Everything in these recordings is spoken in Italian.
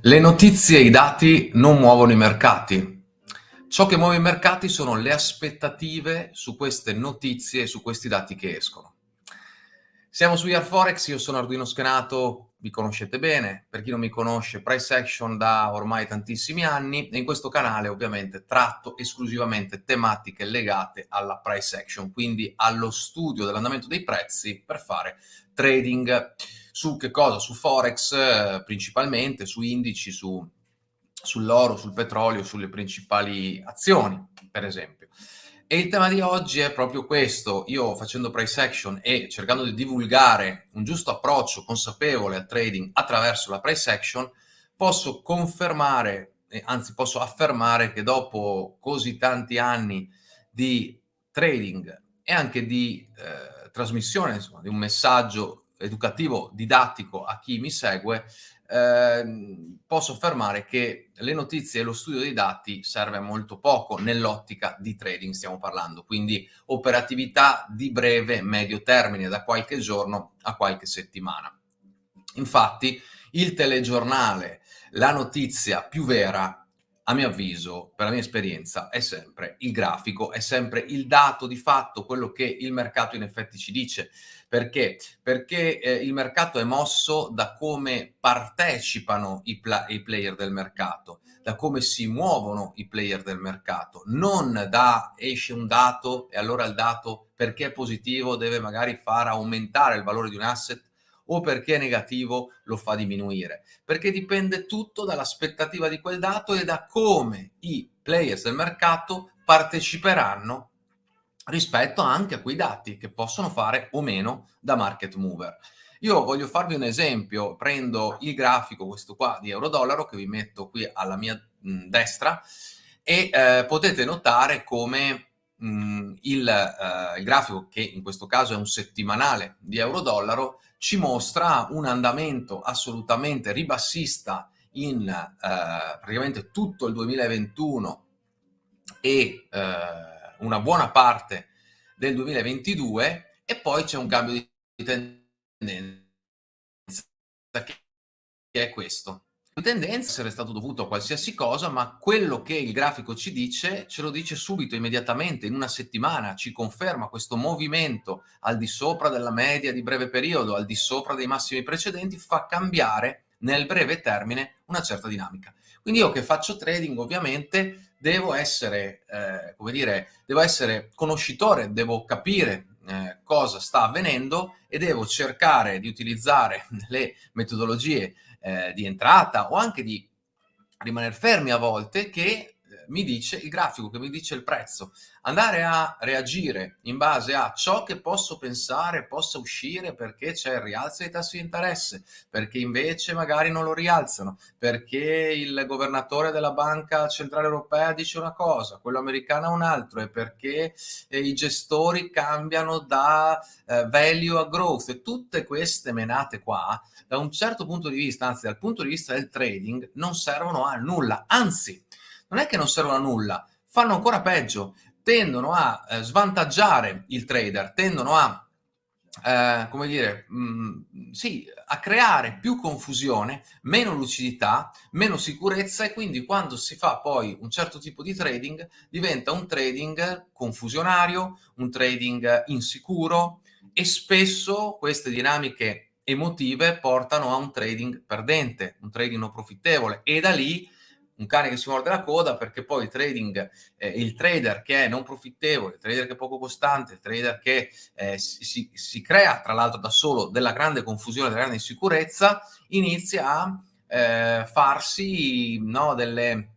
Le notizie e i dati non muovono i mercati. Ciò che muove i mercati sono le aspettative su queste notizie e su questi dati che escono. Siamo su Forex, io sono Arduino Schenato, vi conoscete bene, per chi non mi conosce Price Action da ormai tantissimi anni e in questo canale ovviamente tratto esclusivamente tematiche legate alla Price Action, quindi allo studio dell'andamento dei prezzi per fare trading su che cosa? Su Forex eh, principalmente, su indici, su, sull'oro, sul petrolio, sulle principali azioni, per esempio. E il tema di oggi è proprio questo. Io facendo price action e cercando di divulgare un giusto approccio consapevole al trading attraverso la price action, posso confermare, anzi posso affermare che dopo così tanti anni di trading e anche di eh, trasmissione insomma, di un messaggio educativo, didattico a chi mi segue, eh, posso affermare che le notizie e lo studio dei dati serve molto poco nell'ottica di trading stiamo parlando, quindi operatività di breve medio termine, da qualche giorno a qualche settimana. Infatti il telegiornale, la notizia più vera a mio avviso, per la mia esperienza, è sempre il grafico, è sempre il dato di fatto, quello che il mercato in effetti ci dice. Perché? Perché eh, il mercato è mosso da come partecipano i, i, player del mercato, da come si muovono i player del mercato, non da esce un dato e allora il dato perché è positivo deve magari far aumentare il valore di un asset o perché è negativo lo fa diminuire, perché dipende tutto dall'aspettativa di quel dato e da come i players del mercato parteciperanno rispetto anche a quei dati che possono fare o meno da market mover. Io voglio farvi un esempio, prendo il grafico, questo qua di euro-dollaro, che vi metto qui alla mia destra, e eh, potete notare come mh, il, eh, il, grafico, che in questo caso è un settimanale di euro-dollaro, ci mostra un andamento assolutamente ribassista in eh, praticamente tutto il 2021 e eh, una buona parte del 2022 e poi c'è un cambio di tendenza che è questo tendenza essere stato dovuto a qualsiasi cosa, ma quello che il grafico ci dice, ce lo dice subito, immediatamente, in una settimana, ci conferma questo movimento al di sopra della media di breve periodo, al di sopra dei massimi precedenti, fa cambiare nel breve termine una certa dinamica. Quindi io che faccio trading ovviamente devo essere, eh, come dire, devo essere conoscitore, devo capire eh, cosa sta avvenendo e devo cercare di utilizzare le metodologie eh, di entrata o anche di rimanere fermi a volte che mi dice il grafico, che mi dice il prezzo. Andare a reagire in base a ciò che posso pensare possa uscire perché c'è il rialzo dei tassi di interesse, perché invece magari non lo rialzano, perché il governatore della Banca Centrale Europea dice una cosa, quello americano un altro, e perché eh, i gestori cambiano da eh, value a growth. E tutte queste menate qua da un certo punto di vista, anzi dal punto di vista del trading, non servono a nulla. Anzi, non è che non servono a nulla, fanno ancora peggio, tendono a eh, svantaggiare il trader, tendono a eh, come dire, mh, mm, sì, a creare più confusione, meno lucidità, meno sicurezza e quindi quando si fa poi un certo tipo di trading diventa un trading confusionario, un trading insicuro e spesso queste dinamiche emotive portano a un trading perdente, un trading non profittevole e da lì un cane che si morde la coda perché poi il trading, eh, il trader che è non profittevole, il trader che è poco costante, il trader che eh, si, si, crea tra l'altro da solo della grande confusione, della grande insicurezza, inizia a eh, farsi no, delle,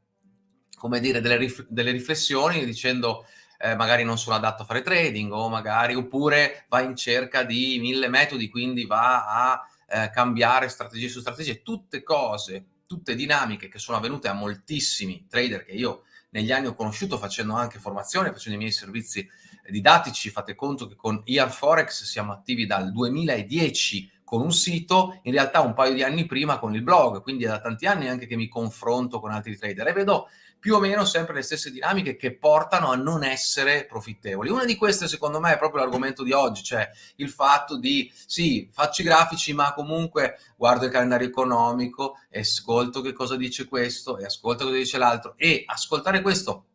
come dire, delle, rif delle riflessioni dicendo eh, magari non sono adatto a fare trading o magari oppure va in cerca di mille metodi, quindi va a eh, cambiare strategie su strategie, tutte cose, tutte dinamiche che sono avvenute a moltissimi trader che io negli anni ho conosciuto facendo anche formazione, facendo i miei servizi didattici, fate conto che con IR Forex siamo attivi dal 2010 con un sito, in realtà un paio di anni prima con il blog, quindi è da tanti anni anche che mi confronto con altri trader e vedo più o meno sempre le stesse dinamiche che portano a non essere profittevoli. Una di queste secondo me è proprio l'argomento di oggi, cioè il fatto di sì, faccio i grafici ma comunque guardo il calendario economico e ascolto che cosa dice questo e ascolto cosa dice l'altro e ascoltare questo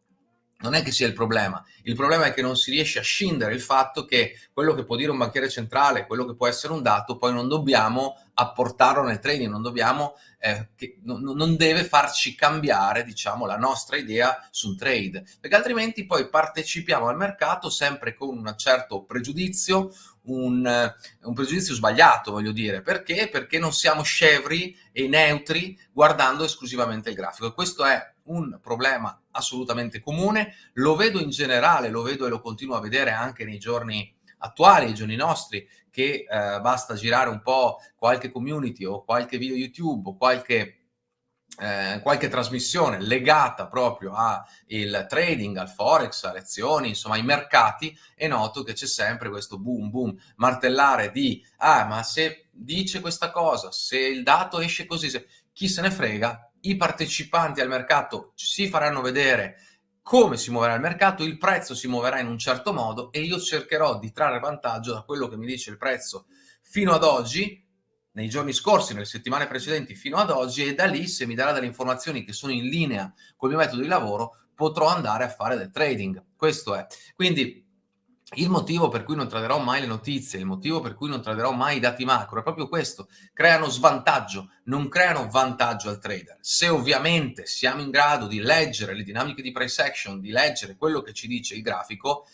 non è che sia il problema, il problema è che non si riesce a scindere il fatto che quello che può dire un banchiere centrale, quello che può essere un dato, poi non dobbiamo apportarlo nel trading, non dobbiamo, eh, che, non, deve farci cambiare, diciamo, la nostra idea su un trade, perché altrimenti poi partecipiamo al mercato sempre con un certo pregiudizio, un, un, pregiudizio sbagliato, voglio dire. Perché? Perché non siamo scevri e neutri guardando esclusivamente il grafico. E questo è un problema assolutamente comune, lo vedo in generale, lo vedo e lo continuo a vedere anche nei giorni attuali, nei giorni nostri, che eh, basta girare un po' qualche community o qualche video YouTube o qualche eh, qualche trasmissione legata proprio al trading, al forex, alle azioni, insomma ai mercati, e noto che c'è sempre questo boom boom, martellare di ah ma se dice questa cosa, se il dato esce così, se... chi se ne frega, i partecipanti al mercato si faranno vedere come si muoverà il mercato, il prezzo si muoverà in un certo modo e io cercherò di trarre vantaggio da quello che mi dice il prezzo fino ad oggi, nei giorni scorsi, nelle settimane precedenti fino ad oggi e da lì se mi darà delle informazioni che sono in linea col mio metodo di lavoro potrò andare a fare del trading. Questo è. Quindi il motivo per cui non traderò mai le notizie, il motivo per cui non traderò mai i dati macro è proprio questo, creano svantaggio, non creano vantaggio al trader. Se ovviamente siamo in grado di leggere le dinamiche di price action, di leggere quello che ci dice il grafico,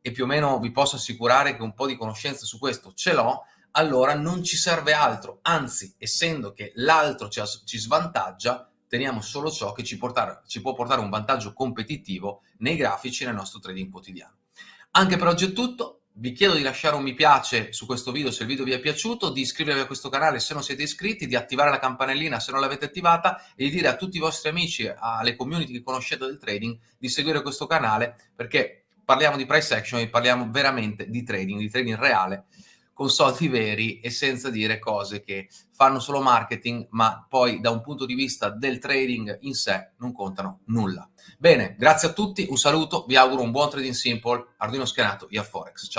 e più o meno vi posso assicurare che un po' di conoscenza su questo ce l'ho, allora non ci serve altro, anzi, essendo che l'altro ci, ci svantaggia, teniamo solo ciò che ci, portare, ci può portare un vantaggio competitivo nei grafici nel nostro trading quotidiano. Anche per oggi è tutto, vi chiedo di lasciare un mi piace su questo video se il video vi è piaciuto, di iscrivervi a questo canale se non siete iscritti, di attivare la campanellina se non l'avete attivata e di dire a tutti i vostri amici, alle community che conoscete del trading, di seguire questo canale perché parliamo di price action e parliamo veramente di trading, di trading reale con soldi veri e senza dire cose che fanno solo marketing, ma poi da un punto di vista del trading in sé non contano nulla. Bene, grazie a tutti, un saluto, vi auguro un buon trading simple, Arduino schenato, via Forex. Ciao.